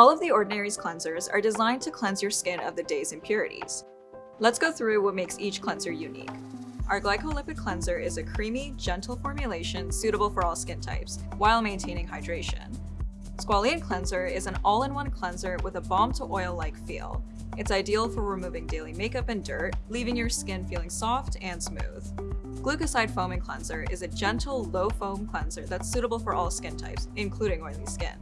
All of the Ordinary's cleansers are designed to cleanse your skin of the day's impurities. Let's go through what makes each cleanser unique. Our glycolipid cleanser is a creamy, gentle formulation suitable for all skin types, while maintaining hydration. Squalane Cleanser is an all-in-one cleanser with a balm-to-oil-like feel. It's ideal for removing daily makeup and dirt, leaving your skin feeling soft and smooth. Glucoside Foaming Cleanser is a gentle, low-foam cleanser that's suitable for all skin types, including oily skin.